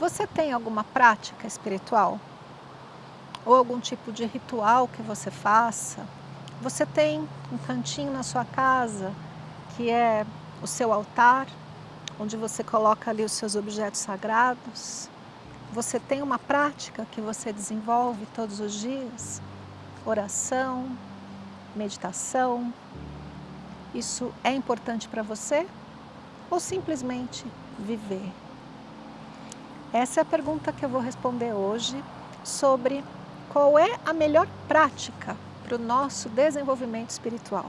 Você tem alguma prática espiritual? Ou algum tipo de ritual que você faça? Você tem um cantinho na sua casa que é o seu altar, onde você coloca ali os seus objetos sagrados? Você tem uma prática que você desenvolve todos os dias? Oração, meditação? Isso é importante para você? Ou simplesmente viver? Essa é a pergunta que eu vou responder hoje sobre qual é a melhor prática para o nosso desenvolvimento espiritual.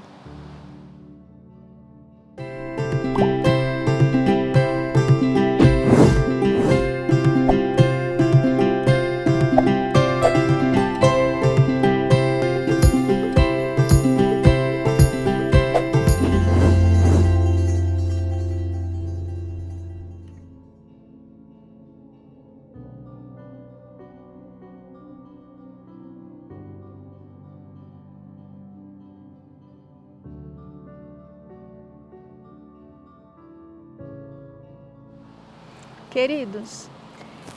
Queridos,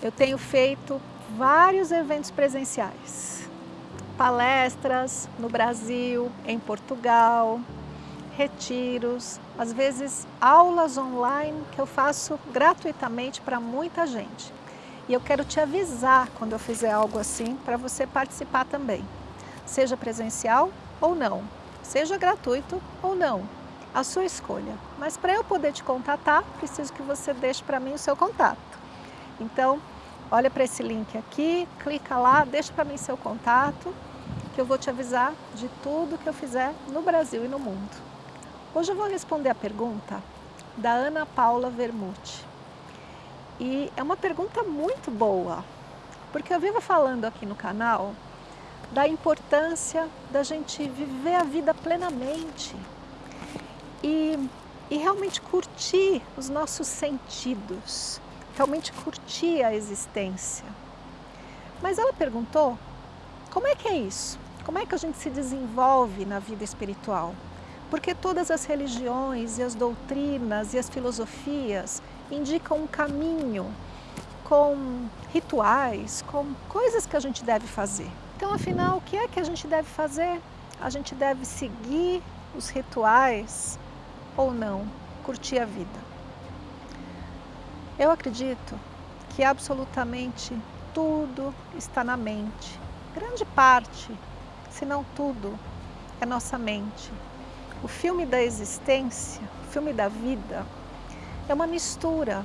eu tenho feito vários eventos presenciais, palestras no Brasil, em Portugal, retiros, às vezes aulas online que eu faço gratuitamente para muita gente. E eu quero te avisar quando eu fizer algo assim para você participar também, seja presencial ou não, seja gratuito ou não a sua escolha. Mas para eu poder te contatar, preciso que você deixe para mim o seu contato. Então, olha para esse link aqui, clica lá, deixa para mim seu contato, que eu vou te avisar de tudo que eu fizer no Brasil e no mundo. Hoje eu vou responder a pergunta da Ana Paula Vermute. E é uma pergunta muito boa, porque eu vivo falando aqui no canal da importância da gente viver a vida plenamente, e, e realmente curtir os nossos sentidos, realmente curtir a existência. Mas ela perguntou, como é que é isso? Como é que a gente se desenvolve na vida espiritual? Porque todas as religiões e as doutrinas e as filosofias indicam um caminho com rituais, com coisas que a gente deve fazer. Então, afinal, o que é que a gente deve fazer? A gente deve seguir os rituais ou não curtir a vida. Eu acredito que absolutamente tudo está na mente. Grande parte, se não tudo, é nossa mente. O filme da existência, o filme da vida, é uma mistura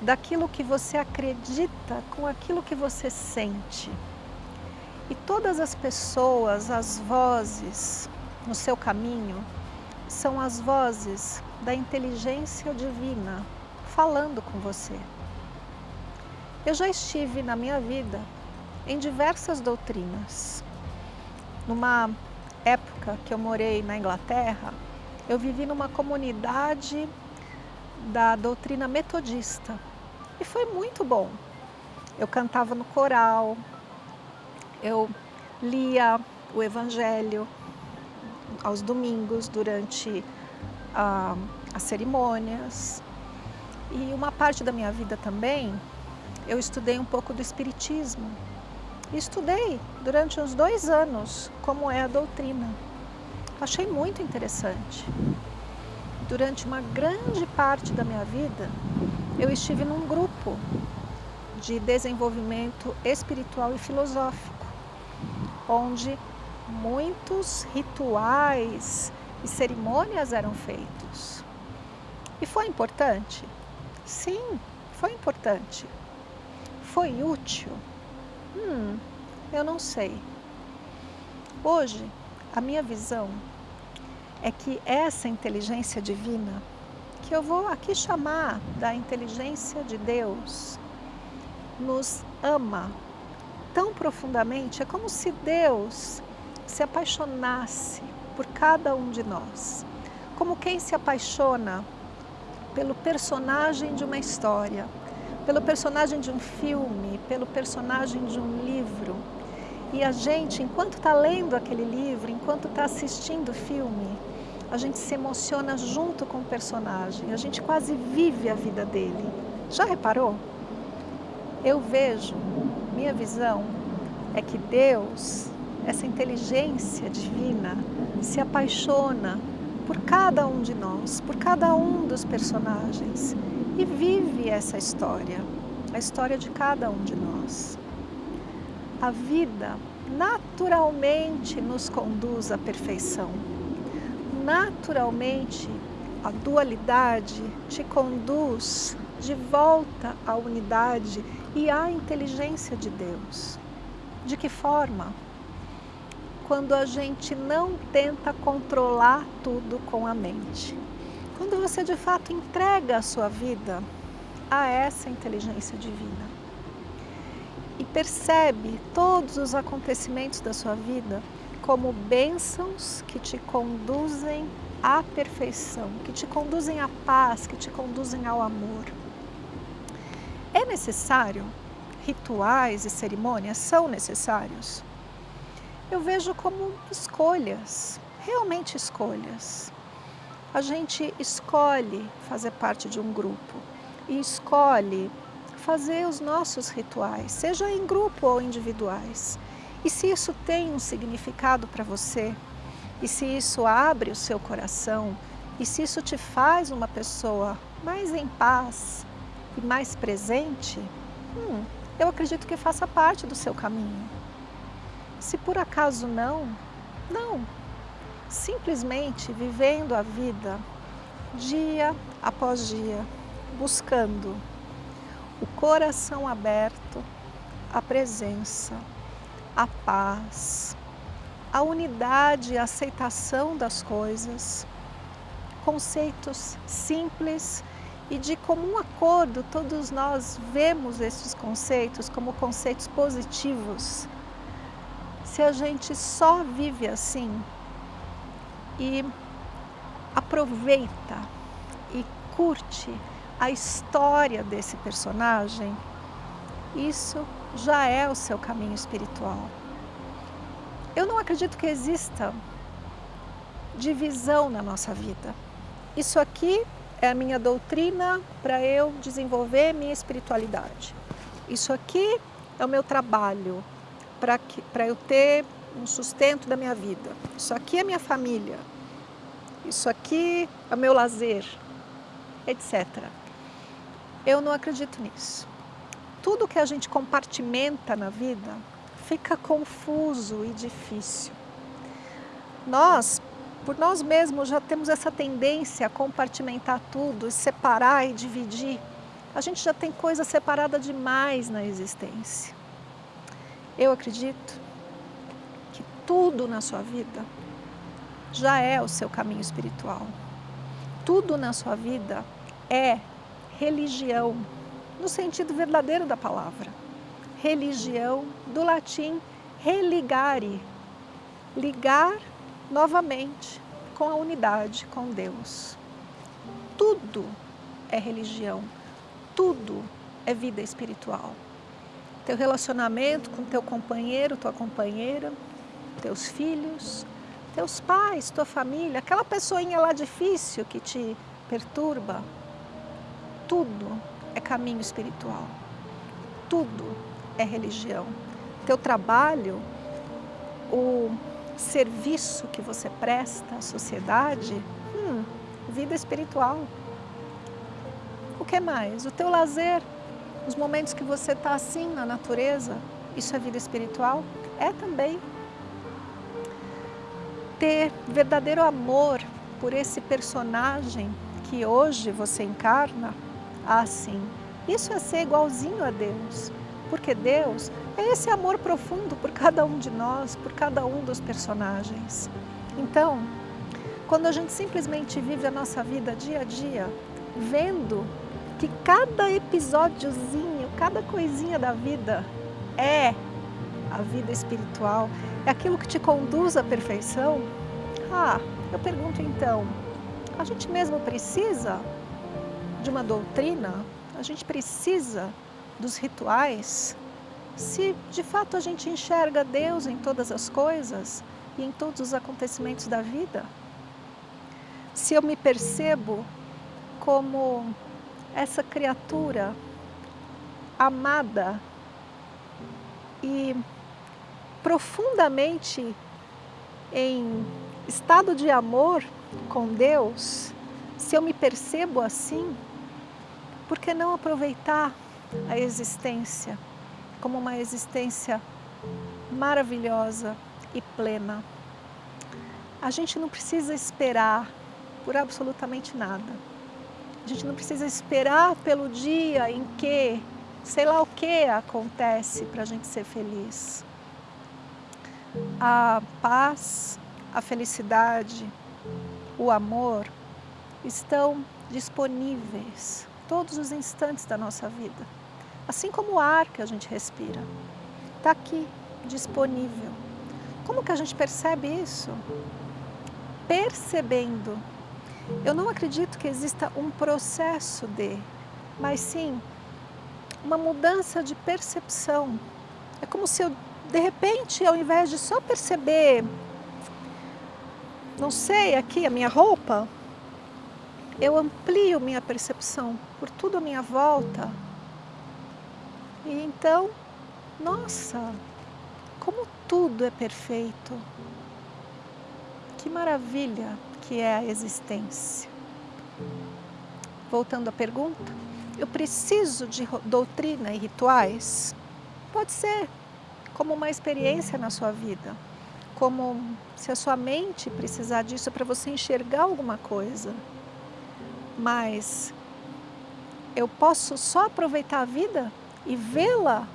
daquilo que você acredita com aquilo que você sente. E todas as pessoas, as vozes no seu caminho, são as vozes da inteligência divina falando com você. Eu já estive na minha vida em diversas doutrinas. Numa época que eu morei na Inglaterra, eu vivi numa comunidade da doutrina metodista e foi muito bom. Eu cantava no coral, eu lia o evangelho, aos domingos durante ah, as cerimônias. E uma parte da minha vida também, eu estudei um pouco do Espiritismo. estudei durante uns dois anos como é a doutrina. Achei muito interessante. Durante uma grande parte da minha vida, eu estive num grupo de desenvolvimento espiritual e filosófico, onde muitos rituais e cerimônias eram feitos. E foi importante? Sim, foi importante. Foi útil? Hum, eu não sei. Hoje, a minha visão é que essa inteligência divina, que eu vou aqui chamar da inteligência de Deus, nos ama tão profundamente, é como se Deus se apaixonasse por cada um de nós, como quem se apaixona pelo personagem de uma história, pelo personagem de um filme, pelo personagem de um livro. E a gente, enquanto está lendo aquele livro, enquanto está assistindo o filme, a gente se emociona junto com o personagem, a gente quase vive a vida dele. Já reparou? Eu vejo, minha visão é que Deus, essa inteligência divina, se apaixona por cada um de nós, por cada um dos personagens e vive essa história, a história de cada um de nós. A vida naturalmente nos conduz à perfeição. Naturalmente, a dualidade te conduz de volta à unidade e à inteligência de Deus. De que forma? Quando a gente não tenta controlar tudo com a mente. Quando você de fato entrega a sua vida a essa inteligência divina e percebe todos os acontecimentos da sua vida como bênçãos que te conduzem à perfeição, que te conduzem à paz, que te conduzem ao amor. É necessário rituais e cerimônias? São necessários? Eu vejo como escolhas, realmente escolhas. A gente escolhe fazer parte de um grupo e escolhe fazer os nossos rituais, seja em grupo ou individuais. E se isso tem um significado para você, e se isso abre o seu coração, e se isso te faz uma pessoa mais em paz e mais presente, hum, eu acredito que faça parte do seu caminho. Se por acaso não, não. Simplesmente vivendo a vida dia após dia, buscando o coração aberto, a presença, a paz, a unidade e a aceitação das coisas, conceitos simples e de comum acordo, todos nós vemos esses conceitos como conceitos positivos se a gente só vive assim e aproveita e curte a história desse personagem, isso já é o seu caminho espiritual. Eu não acredito que exista divisão na nossa vida. Isso aqui é a minha doutrina para eu desenvolver minha espiritualidade. Isso aqui é o meu trabalho, para eu ter um sustento da minha vida. Isso aqui é minha família. Isso aqui é meu lazer, etc. Eu não acredito nisso. Tudo que a gente compartimenta na vida fica confuso e difícil. Nós, por nós mesmos, já temos essa tendência a compartimentar tudo, separar e dividir. A gente já tem coisa separada demais na existência. Eu acredito que tudo na sua vida já é o seu caminho espiritual. Tudo na sua vida é religião, no sentido verdadeiro da palavra. Religião, do latim religare, ligar novamente com a unidade, com Deus. Tudo é religião, tudo é vida espiritual teu relacionamento com teu companheiro, tua companheira, teus filhos, teus pais, tua família, aquela pessoinha lá difícil que te perturba. Tudo é caminho espiritual. Tudo é religião. Teu trabalho, o serviço que você presta à sociedade, hum, vida espiritual. O que mais? O teu lazer, os momentos que você está assim na natureza, isso é vida espiritual? É também. Ter verdadeiro amor por esse personagem que hoje você encarna, assim, isso é ser igualzinho a Deus. Porque Deus é esse amor profundo por cada um de nós, por cada um dos personagens. Então, quando a gente simplesmente vive a nossa vida dia a dia, vendo que cada episódiozinho, cada coisinha da vida é a vida espiritual, é aquilo que te conduz à perfeição, ah, eu pergunto então, a gente mesmo precisa de uma doutrina? A gente precisa dos rituais? Se de fato a gente enxerga Deus em todas as coisas e em todos os acontecimentos da vida? Se eu me percebo como essa criatura amada e profundamente em estado de amor com Deus, se eu me percebo assim, por que não aproveitar a existência como uma existência maravilhosa e plena? A gente não precisa esperar por absolutamente nada. A gente não precisa esperar pelo dia em que, sei lá o que acontece para a gente ser feliz. A paz, a felicidade, o amor estão disponíveis todos os instantes da nossa vida. Assim como o ar que a gente respira, está aqui, disponível. Como que a gente percebe isso? Percebendo. Eu não acredito que exista um processo de, mas sim uma mudança de percepção. É como se eu, de repente, ao invés de só perceber, não sei, aqui a minha roupa, eu amplio minha percepção por tudo à minha volta. E então, nossa, como tudo é perfeito. Que maravilha que é a existência. Voltando à pergunta, eu preciso de doutrina e rituais? Pode ser, como uma experiência na sua vida, como se a sua mente precisar disso para você enxergar alguma coisa mas eu posso só aproveitar a vida e vê-la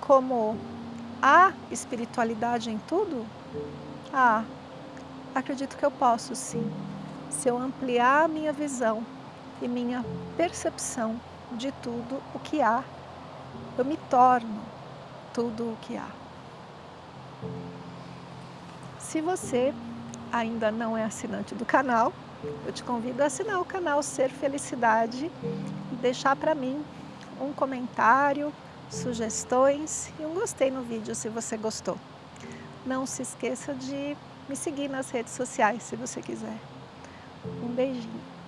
como a espiritualidade em tudo? Ah, acredito que eu posso sim, se eu ampliar a minha visão e minha percepção de tudo o que há, eu me torno tudo o que há. Se você ainda não é assinante do canal, eu te convido a assinar o canal Ser Felicidade e deixar para mim um comentário, sugestões e um gostei no vídeo se você gostou. Não se esqueça de me seguir nas redes sociais se você quiser. Um beijinho.